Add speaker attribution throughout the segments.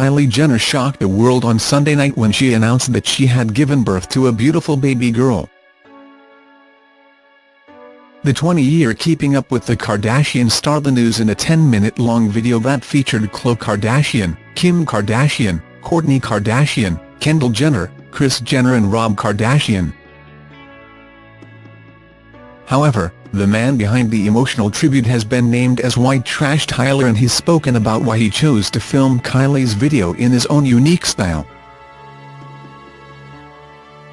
Speaker 1: Kylie Jenner shocked the world on Sunday night when she announced that she had given birth to a beautiful baby girl. The 20-year Keeping Up with the Kardashians starred the news in a 10-minute-long video that featured Khloe Kardashian, Kim Kardashian, Kourtney Kardashian, Kendall Jenner, Kris Jenner and Rob Kardashian. However, the man behind the emotional tribute has been named as White Trash Tyler and he's spoken about why he chose to film Kylie's video in his own unique style.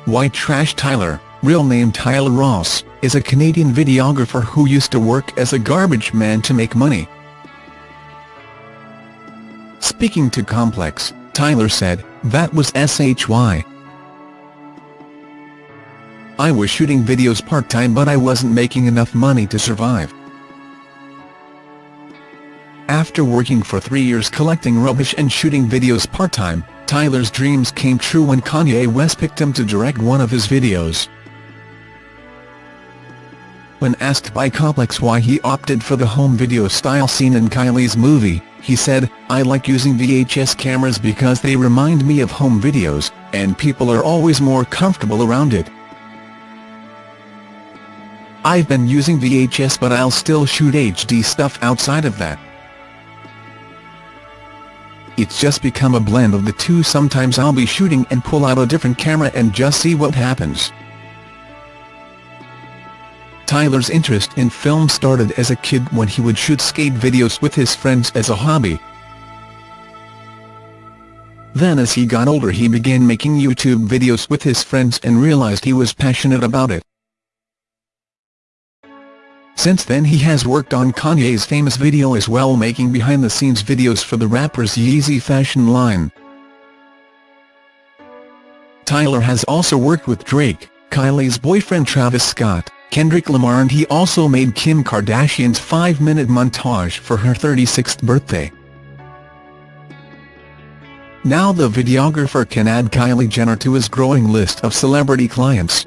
Speaker 1: White Trash Tyler, real name Tyler Ross, is a Canadian videographer who used to work as a garbage man to make money. Speaking to Complex, Tyler said, that was SHY. I was shooting videos part-time but I wasn't making enough money to survive. After working for three years collecting rubbish and shooting videos part-time, Tyler's dreams came true when Kanye West picked him to direct one of his videos. When asked by Complex why he opted for the home video style scene in Kylie's movie, he said, I like using VHS cameras because they remind me of home videos, and people are always more comfortable around it. I've been using VHS but I'll still shoot HD stuff outside of that. It's just become a blend of the two sometimes I'll be shooting and pull out a different camera and just see what happens. Tyler's interest in film started as a kid when he would shoot skate videos with his friends as a hobby. Then as he got older he began making YouTube videos with his friends and realized he was passionate about it. Since then he has worked on Kanye's famous video as well making behind-the-scenes videos for the rapper's Yeezy fashion line. Tyler has also worked with Drake, Kylie's boyfriend Travis Scott, Kendrick Lamar and he also made Kim Kardashian's five-minute montage for her 36th birthday. Now the videographer can add Kylie Jenner to his growing list of celebrity clients.